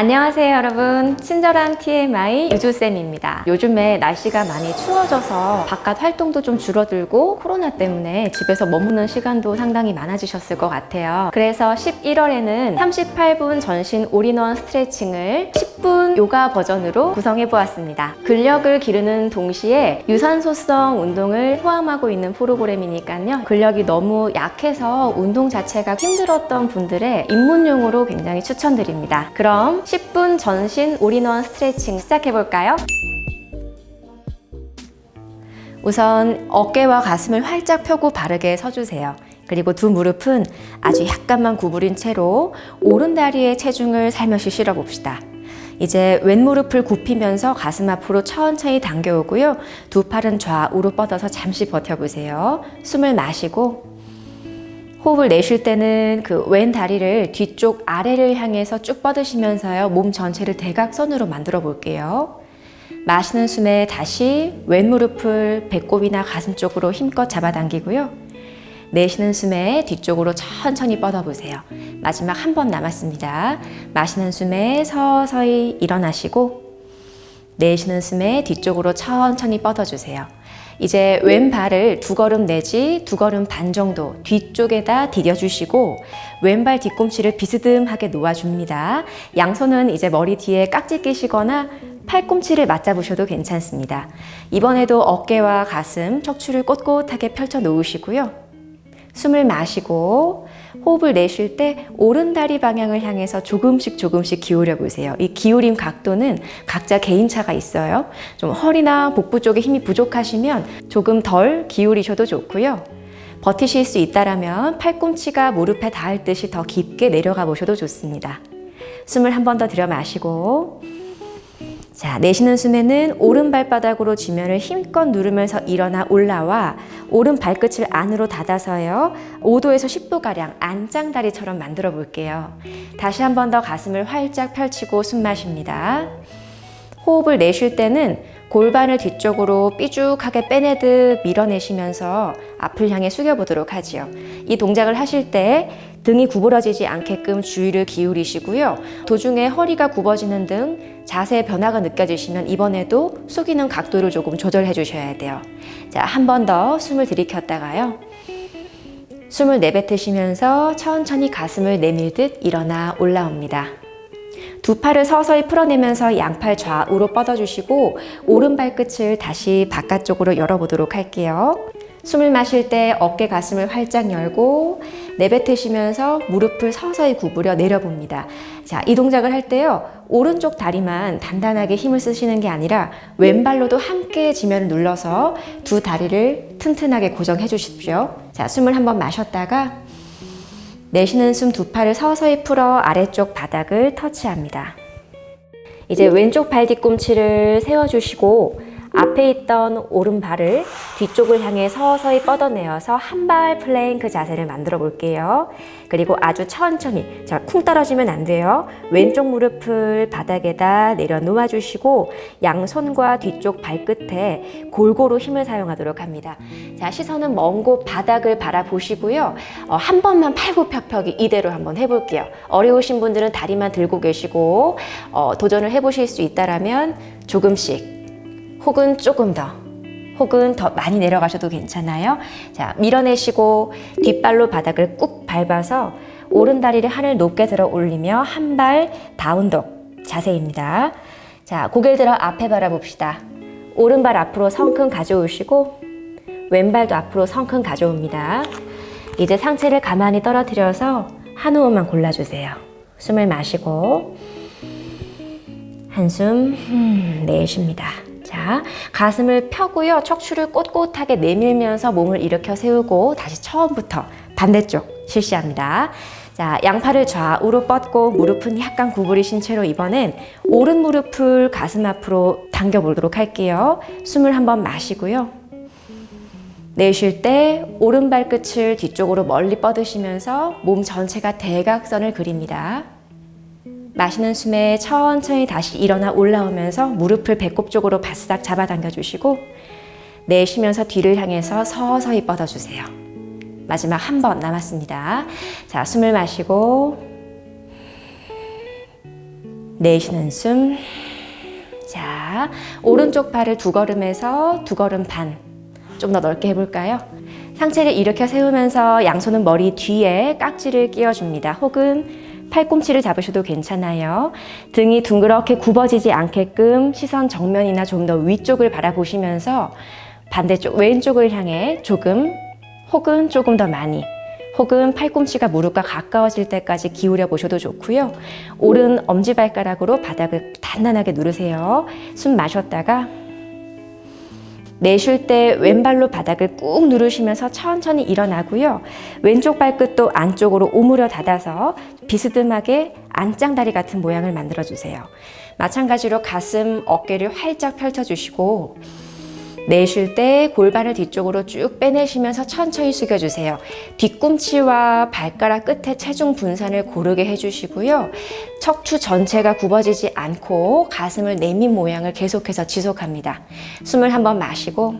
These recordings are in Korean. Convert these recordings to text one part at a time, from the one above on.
안녕하세요 여러분. 친절한 TMI 유주쌤입니다. 요즘에 날씨가 많이 추워져서 바깥 활동도 좀 줄어들고 코로나 때문에 집에서 머무는 시간도 상당히 많아지셨을 것 같아요. 그래서 11월에는 38분 전신 올인원 스트레칭을 10분 요가 버전으로 구성해 보았습니다. 근력을 기르는 동시에 유산소성 운동을 포함하고 있는 프로그램이니까요. 근력이 너무 약해서 운동 자체가 힘들었던 분들의 입문용으로 굉장히 추천드립니다. 그럼 10분 전신 올인원 스트레칭 시작해볼까요? 우선 어깨와 가슴을 활짝 펴고 바르게 서주세요. 그리고 두 무릎은 아주 약간만 구부린 채로 오른 다리에 체중을 살며시 실어봅시다. 이제 왼무릎을 굽히면서 가슴 앞으로 천천히 당겨오고요. 두 팔은 좌우로 뻗어서 잠시 버텨보세요. 숨을 마시고 호흡을 내쉴 때는 그 왼 다리를 뒤쪽 아래를 향해서 쭉 뻗으시면서요. 몸 전체를 대각선으로 만들어 볼게요. 마시는 숨에 다시 왼 무릎을 배꼽이나 가슴 쪽으로 힘껏 잡아당기고요. 내쉬는 숨에 뒤쪽으로 천천히 뻗어보세요. 마지막 한 번 남았습니다. 마시는 숨에 서서히 일어나시고 내쉬는 숨에 뒤쪽으로 천천히 뻗어주세요. 이제 왼발을 두 걸음 내지 두 걸음 반 정도 뒤쪽에다 디뎌주시고 왼발 뒤꿈치를 비스듬하게 놓아줍니다. 양손은 이제 머리 뒤에 깍지 끼시거나 팔꿈치를 맞잡으셔도 괜찮습니다. 이번에도 어깨와 가슴, 척추를 꼿꼿하게 펼쳐 놓으시고요. 숨을 마시고 호흡을 내쉴 때 오른다리 방향을 향해서 조금씩 조금씩 기울여 보세요. 이 기울임 각도는 각자 개인차가 있어요. 좀 허리나 복부 쪽에 힘이 부족하시면 조금 덜 기울이셔도 좋고요. 버티실 수 있다면 팔꿈치가 무릎에 닿을 듯이 더 깊게 내려가 보셔도 좋습니다. 숨을 한 번 더 들여 마시고 자, 내쉬는 숨에는 오른 발바닥으로 지면을 힘껏 누르면서 일어나 올라와 오른 발끝을 안으로 닫아서요. 5도에서 10도가량 안짱다리처럼 만들어 볼게요. 다시 한 번 더 가슴을 활짝 펼치고 숨 마십니다. 호흡을 내쉴 때는 골반을 뒤쪽으로 삐죽하게 빼내듯 밀어내시면서 앞을 향해 숙여보도록 하지요. 이 동작을 하실 때 등이 구부러지지 않게끔 주의를 기울이시고요. 도중에 허리가 굽어지는 등 자세 변화가 느껴지시면 이번에도 숙이는 각도를 조금 조절해 주셔야 돼요. 자, 한 번 더 숨을 들이켰다가요. 숨을 내뱉으시면서 천천히 가슴을 내밀듯 일어나 올라옵니다. 두 팔을 서서히 풀어내면서 양팔 좌우로 뻗어주시고 오른 발끝을 다시 바깥쪽으로 열어보도록 할게요. 숨을 마실 때 어깨 가슴을 활짝 열고 내뱉으시면서 무릎을 서서히 구부려 내려봅니다. 자, 이 동작을 할 때요. 오른쪽 다리만 단단하게 힘을 쓰시는 게 아니라 왼발로도 함께 지면을 눌러서 두 다리를 튼튼하게 고정해 주십시오. 자, 숨을 한번 마셨다가 내쉬는 숨 두 팔을 서서히 풀어 아래쪽 바닥을 터치합니다. 이제 왼쪽 발 뒤꿈치를 세워주시고 앞에 있던 오른발을 뒤쪽을 향해 서서히 뻗어내어서 한 발 플랭크 자세를 만들어 볼게요. 그리고 아주 천천히, 자, 쿵 떨어지면 안 돼요. 왼쪽 무릎을 바닥에다 내려놓아 주시고 양손과 뒤쪽 발끝에 골고루 힘을 사용하도록 합니다. 자, 시선은 먼 곳 바닥을 바라보시고요. 어, 한 번만 팔굽혀펴기 이대로 한번 해볼게요. 어려우신 분들은 다리만 들고 계시고 어, 도전을 해보실 수 있다면 조금씩 혹은 조금 더 혹은 더 많이 내려가셔도 괜찮아요. 자, 밀어내시고 뒷발로 바닥을 꾹 밟아서 오른 다리를 하늘 높게 들어 올리며 한 발 다운독 자세입니다. 자, 고개를 들어 앞에 바라봅시다. 오른발 앞으로 성큼 가져오시고 왼발도 앞으로 성큼 가져옵니다. 이제 상체를 가만히 떨어뜨려서 한 호흡만 골라주세요. 숨을 마시고 한숨 내쉽니다. 자, 가슴을 펴고요. 척추를 꼿꼿하게 내밀면서 몸을 일으켜 세우고 다시 처음부터 반대쪽 실시합니다. 자, 양팔을 좌우로 뻗고 무릎은 약간 구부리신 채로 이번엔 오른 무릎을 가슴 앞으로 당겨보도록 할게요. 숨을 한번 마시고요. 내쉴 때 오른 발끝을 뒤쪽으로 멀리 뻗으시면서 몸 전체가 대각선을 그립니다. 마시는 숨에 천천히 다시 일어나 올라오면서 무릎을 배꼽 쪽으로 바싹 잡아당겨 주시고 내쉬면서 뒤를 향해서 서서히 뻗어주세요. 마지막 한 번 남았습니다. 자, 숨을 마시고 내쉬는 숨. 자, 오른쪽 팔을 두 걸음에서 두 걸음 반. 좀 더 넓게 해볼까요? 상체를 일으켜 세우면서 양손은 머리 뒤에 깍지를 끼워줍니다. 혹은 팔꿈치를 잡으셔도 괜찮아요. 등이 둥그렇게 굽어지지 않게끔 시선 정면이나 좀 더 위쪽을 바라보시면서 반대쪽 왼쪽을 향해 조금 혹은 조금 더 많이 혹은 팔꿈치가 무릎과 가까워질 때까지 기울여 보셔도 좋고요. 오른 엄지발가락으로 바닥을 단단하게 누르세요. 숨 마셨다가 내쉴 때 왼발로 바닥을 꾹 누르시면서 천천히 일어나고요. 왼쪽 발끝도 안쪽으로 오므려 닫아서 비스듬하게 안짱다리 같은 모양을 만들어 주세요. 마찬가지로 가슴, 어깨를 활짝 펼쳐주시고 내쉴 때 골반을 뒤쪽으로 쭉 빼내시면서 천천히 숙여주세요. 뒤꿈치와 발가락 끝에 체중 분산을 고르게 해주시고요. 척추 전체가 굽어지지 않고 가슴을 내민 모양을 계속해서 지속합니다. 숨을 한번 마시고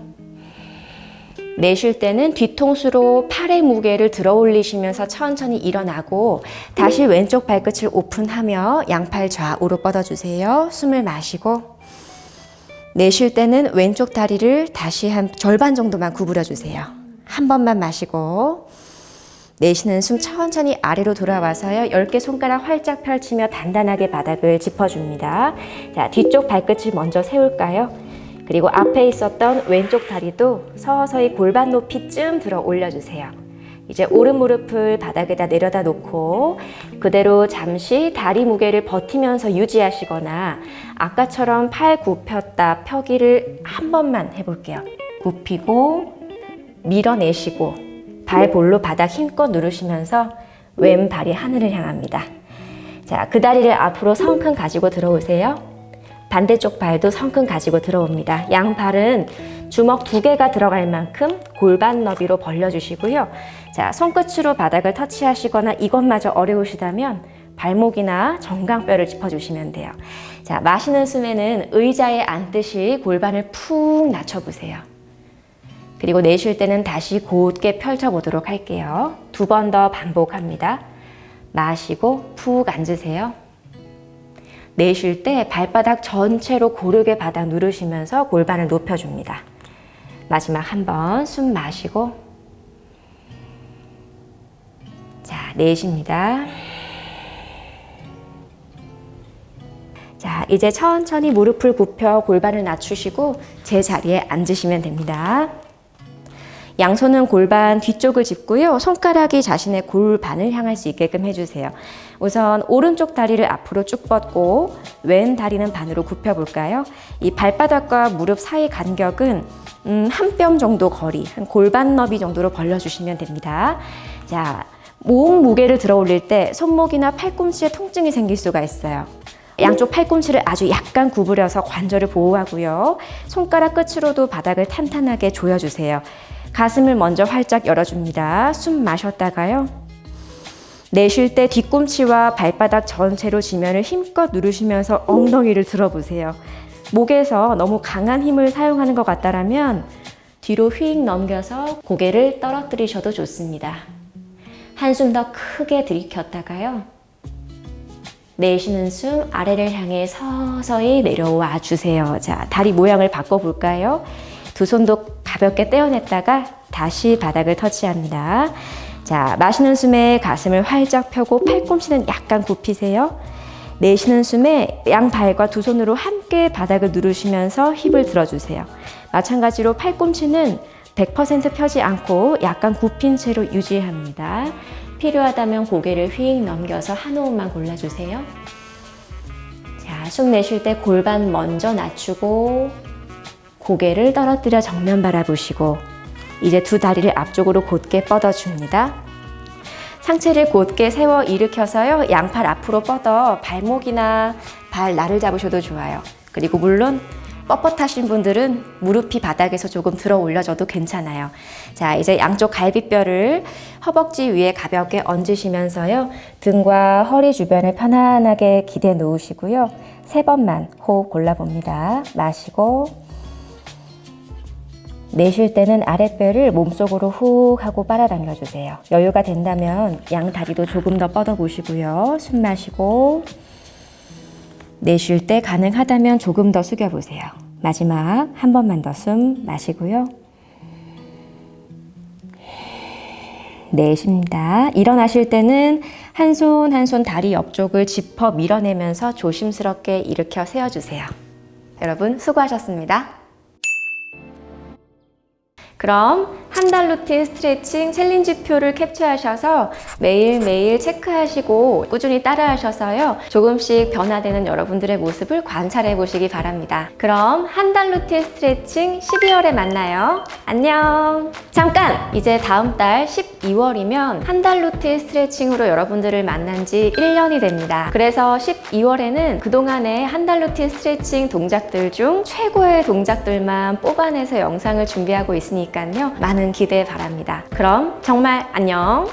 내쉴 때는 뒤통수로 팔의 무게를 들어 올리시면서 천천히 일어나고 다시 왼쪽 발끝을 오픈하며 양팔 좌우로 뻗어주세요. 숨을 마시고 내쉴 때는 왼쪽 다리를 다시 한 절반 정도만 구부려 주세요. 한 번만 마시고 내쉬는 숨 천천히 아래로 돌아와서요. 10개 손가락 활짝 펼치며 단단하게 바닥을 짚어줍니다. 자, 뒤쪽 발끝을 먼저 세울까요? 그리고 앞에 있었던 왼쪽 다리도 서서히 골반 높이쯤 들어 올려주세요. 이제 오른 무릎을 바닥에다 내려다 놓고 그대로 잠시 다리 무게를 버티면서 유지하시거나 아까처럼 팔 굽혔다 펴기를 한 번만 해볼게요. 굽히고 밀어내시고 발 볼로 바닥 힘껏 누르시면서 왼발이 하늘을 향합니다. 자, 그 다리를 앞으로 성큼 가지고 들어오세요. 반대쪽 발도 성큼 가지고 들어옵니다. 양발은 주먹 두 개가 들어갈 만큼 골반 너비로 벌려주시고요. 자, 손끝으로 바닥을 터치하시거나 이것마저 어려우시다면 발목이나 정강뼈를 짚어주시면 돼요. 자, 마시는 숨에는 의자에 앉듯이 골반을 푹 낮춰보세요. 그리고 내쉴 때는 다시 곧게 펼쳐보도록 할게요. 두 번 더 반복합니다. 마시고 푹 앉으세요. 내쉴 때 발바닥 전체로 고르게 바닥 누르시면서 골반을 높여줍니다. 마지막 한 번 숨 마시고 자 내쉽니다. 자 이제 천천히 무릎을 굽혀 골반을 낮추시고 제 자리에 앉으시면 됩니다. 양손은 골반 뒤쪽을 짚고요. 손가락이 자신의 골반을 향할 수 있게끔 해주세요. 우선 오른쪽 다리를 앞으로 쭉 뻗고 왼 다리는 반으로 굽혀볼까요? 이 발바닥과 무릎 사이 간격은 음, 한 뼘 정도 거리, 한 골반 너비 정도로 벌려주시면 됩니다. 자, 몸 무게를 들어 올릴 때 손목이나 팔꿈치에 통증이 생길 수가 있어요. 양쪽 팔꿈치를 아주 약간 구부려서 관절을 보호하고요. 손가락 끝으로도 바닥을 탄탄하게 조여주세요. 가슴을 먼저 활짝 열어줍니다. 숨 마셨다가요. 내쉴 때 뒤꿈치와 발바닥 전체로 지면을 힘껏 누르시면서 엉덩이를 들어보세요. 목에서 너무 강한 힘을 사용하는 것 같다면 뒤로 휙 넘겨서 고개를 떨어뜨리셔도 좋습니다. 한숨 더 크게 들이켰다가요. 내쉬는 숨 아래를 향해 서서히 내려와 주세요. 자, 다리 모양을 바꿔볼까요? 두 손도 가볍게 떼어냈다가 다시 바닥을 터치합니다. 자, 마시는 숨에 가슴을 활짝 펴고 팔꿈치는 약간 굽히세요. 내쉬는 숨에 양 발과 두 손으로 함께 바닥을 누르시면서 힙을 들어주세요. 마찬가지로 팔꿈치는 100% 펴지 않고 약간 굽힌 채로 유지합니다. 필요하다면 고개를 휙 넘겨서 한 호흡만 골라주세요. 자, 숨 내쉴 때 골반 먼저 낮추고 고개를 떨어뜨려 정면 바라보시고 이제 두 다리를 앞쪽으로 곧게 뻗어줍니다. 상체를 곧게 세워 일으켜서요. 양팔 앞으로 뻗어 발목이나 발 날을 잡으셔도 좋아요. 그리고 물론 뻣뻣하신 분들은 무릎이 바닥에서 조금 들어 올려줘도 괜찮아요. 자, 이제 양쪽 갈비뼈를 허벅지 위에 가볍게 얹으시면서요. 등과 허리 주변을 편안하게 기대 놓으시고요. 세 번만 호흡 골라봅니다. 마시고 내쉴 때는 아랫배를 몸속으로 훅 하고 빨아당겨 주세요. 여유가 된다면 양 다리도 조금 더 뻗어 보시고요. 숨 마시고 내쉴 때 가능하다면 조금 더 숙여보세요. 마지막 한 번만 더 숨 마시고요. 내쉽니다. 일어나실 때는 한 손 한 손 다리 옆쪽을 짚어 밀어내면서 조심스럽게 일으켜 세워주세요. 여러분 수고하셨습니다. 그럼 한 달 루틴 스트레칭 challenge 표를 캡처하셔서 매일매일 체크하시고 꾸준히 따라하셔서요. 조금씩 변화되는 여러분들의 모습을 관찰해 보시기 바랍니다. 그럼 한 달 루틴 스트레칭 12월에 만나요. 안녕! 잠깐! 이제 다음 달 12월이면 한 달 루틴 스트레칭으로 여러분들을 만난 지 1년이 됩니다. 그래서 12월에는 그동안의 한 달 루틴 스트레칭 동작들 중 최고의 동작들만 뽑아내서 영상을 준비하고 있으 테니까요. 많은 기대 바랍니다. 그럼 정말 안녕!